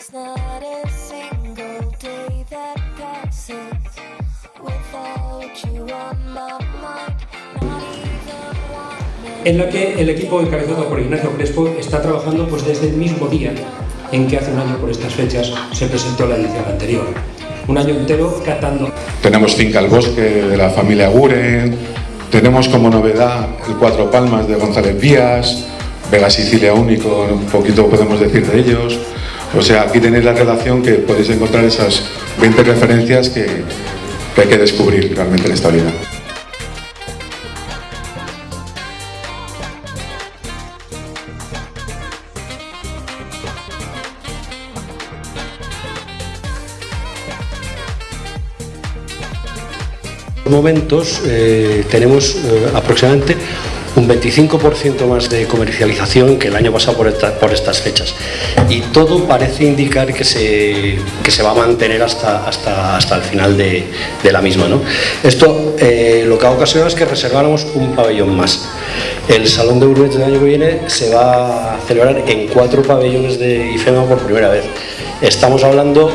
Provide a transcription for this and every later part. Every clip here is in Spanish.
There's not a single day that passes without you on my mind. Not even one en la que el equipo encabezado por Ignacio Crespo está trabajando pues desde el mismo día en que hace un año por estas fechas se presentó la edición anterior. Un año entero catando. Tenemos Finca al Bosque de la familia Guren, tenemos como novedad el Cuatro Palmas de González Díaz, Vega Sicilia Único, un poquito podemos decir de ellos. O sea, aquí tenéis la relación que podéis encontrar esas 20 referencias que, hay que descubrir realmente en esta vida. momentos eh, tenemos eh, aproximadamente un 25% más de comercialización que el año pasado por, esta- por estas fechas y todo parece indicar que se, que se va a mantener hasta, hasta, hasta el final de, de la misma. ¿no? Esto eh, lo que ha ocasionado es que reserváramos un pabellón más. El Salón de Uruguay del año que viene se va a celebrar en cuatro pabellones de IFEMA por primera vez. Estamos hablando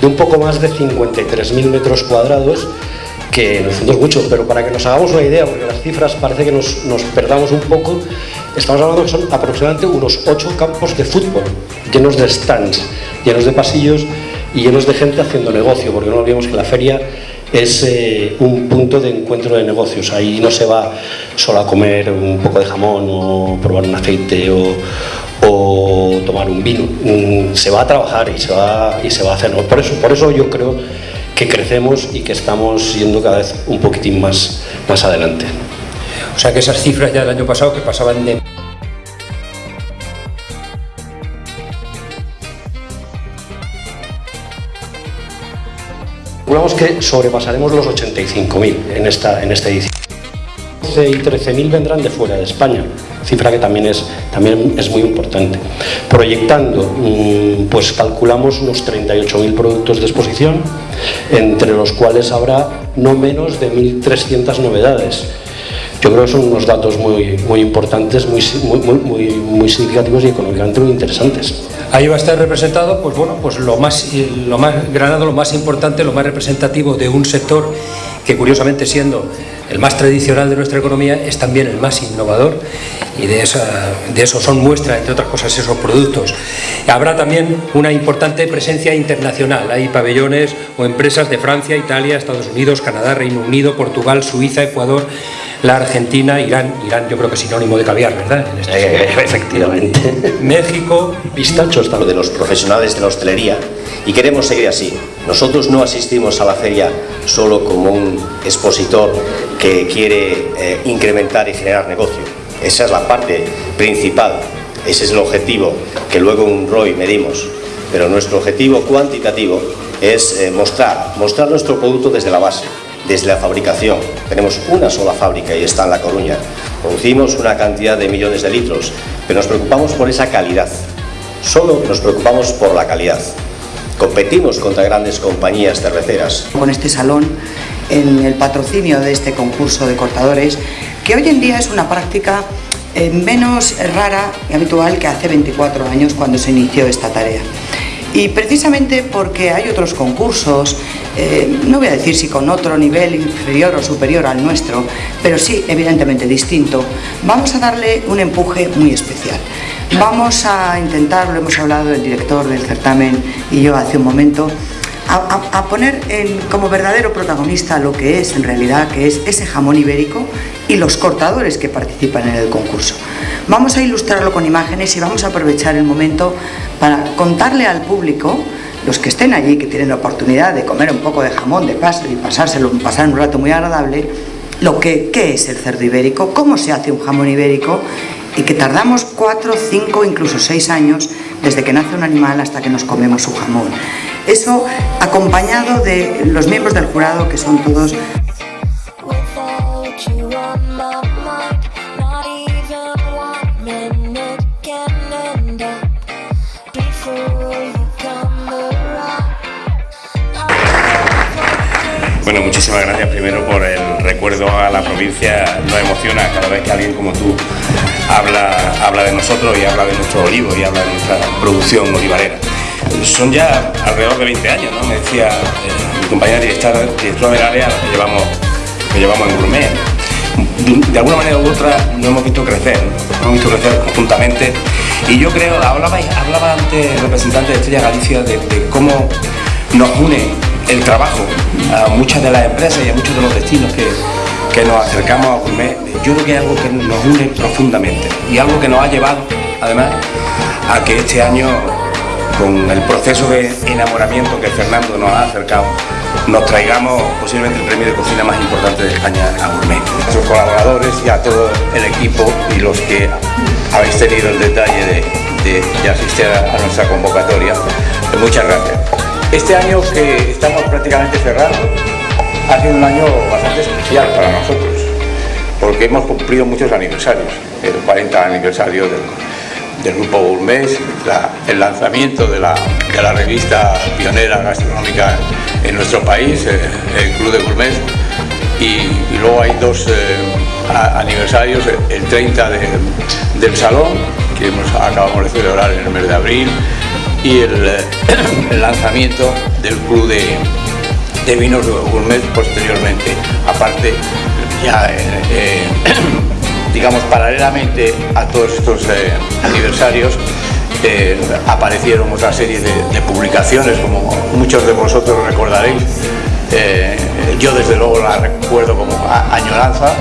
de un poco más de 53.000 metros cuadrados que fondo es mucho, pero para que nos hagamos una idea, porque las cifras parece que nos, nos perdamos un poco, estamos hablando que son aproximadamente unos ocho campos de fútbol, llenos de stands, llenos de pasillos y llenos de gente haciendo negocio, porque no olvidemos que la feria es eh, un punto de encuentro de negocios, ahí no se va solo a comer un poco de jamón o probar un aceite o, o tomar un vino, Mm, se va a trabajar y se va, y se va a hacer, por, eso, por eso yo creo que crecemos y que estamos yendo cada vez un poquitín más, más adelante. O sea que esas cifras ya del año pasado que pasaban de Calculamos que sobrepasaremos los 85.000 en esta, en esta edición. 12 y 13.000 vendrán de fuera de España, cifra que también es, también es muy importante. Proyectando, mm, pues calculamos unos 38.000 productos de exposición, entre los cuales habrá no menos de 1.300 novedades. Yo creo que son unos datos muy, muy importantes, muy, muy, muy, muy significativos y económicamente muy interesantes. Ahí va a estar representado, pues bueno, pues lo más, lo más Granado, lo más importante, lo más representativo de un sector que curiosamente siendo el más tradicional de nuestra economía es también el más innovador y de, eso son muestra, entre otras cosas, esos productos. Habrá también una importante presencia internacional. Hay pabellones o empresas de Francia, Italia, Estados Unidos, Canadá, Reino Unido, Portugal, Suiza, Ecuador, la Argentina, Irán. Irán yo creo que es sinónimo de caviar, ¿verdad? En este Eh, efectivamente. México, Pistachos también. de los profesionales de la hostelería y queremos seguir así. Nosotros no asistimos a la feria solo como un expositor que quiere eh, incrementar y generar negocio. Esa es la parte principal, ese es el objetivo que luego en un ROI medimos. Pero nuestro objetivo cuantitativo es eh, mostrar, mostrar nuestro producto desde la base, desde la fabricación. Tenemos una sola fábrica y está en La Coruña. Producimos una cantidad de millones de litros, pero nos preocupamos por esa calidad. Solo nos preocupamos por la calidad. Competimos contra grandes compañías cerveceras. con este salón en el patrocinio de este concurso de cortadores, que hoy en día es una práctica eh, menos rara y habitual que hace 24 años cuando se inició esta tarea. Y precisamente porque hay otros concursos, eh, no voy a decir si con otro nivel inferior o superior al nuestro, pero sí evidentemente distinto, vamos a darle un empuje muy especial. Vamos a intentar, lo hemos hablado el director del certamen y yo hace un momento, a, poner como verdadero protagonista lo que es en realidad, que es ese jamón ibérico y los cortadores que participan en el concurso. Vamos a ilustrarlo con imágenes y vamos a aprovechar el momento para contarle al público, los que estén allí, que tienen la oportunidad de comer un poco de jamón de paso y pasárselo, pasar un rato muy agradable, lo que qué es el cerdo ibérico, cómo se hace un jamón ibérico y que tardamos cuatro, cinco, incluso seis años desde que nace un animal hasta que nos comemos su jamón. Eso acompañado de los miembros del jurado que son todos. Bueno, muchísimas gracias primero por el recuerdo a la provincia. Nos emociona cada vez que alguien como tú habla, habla de nosotros y habla de nuestro olivo y habla de nuestra producción olivarera. Son ya alrededor de 20 años, ¿no? Me decía eh, mi compañera directora, directora del área que llevamos, que llevamos en Gourmet. De, alguna manera u otra nos hemos visto crecer, ¿no? hemos visto crecer conjuntamente y yo creo, hablaba, hablaba antes el representante de Estrella Galicia de, de cómo nos une el trabajo a muchas de las empresas y a muchos de los destinos que, que nos acercamos a Gourmet. Yo creo que es algo que nos une profundamente y algo que nos ha llevado además a que este año con el proceso de enamoramiento que Fernando nos ha acercado, nos traigamos posiblemente el premio de cocina más importante de España a Gourmet. A sus colaboradores y a todo el equipo y los que habéis tenido el detalle de, de- asistir a, nuestra convocatoria, muchas gracias. Este año que estamos prácticamente cerrando ha sido un año bastante especial para nosotros, porque hemos cumplido muchos aniversarios, el 40 aniversario del, del Grupo Gourmet, el lanzamiento de la, de la revista pionera gastronómica en nuestro país, eh, el Club de Gourmet, y, luego hay dos eh, aniversarios, el 30 de- del Salón, que hemos, acabamos de celebrar en el mes de abril, y el, eh, lanzamiento del Club de, de Vinos Gourmet posteriormente. Aparte, ya eh, eh, digamos paralelamente a todos estos eh, aniversarios, eh, aparecieron otra serie de, publicaciones, como muchos de vosotros recordaréis. Eh, yo desde luego la recuerdo como añoranza.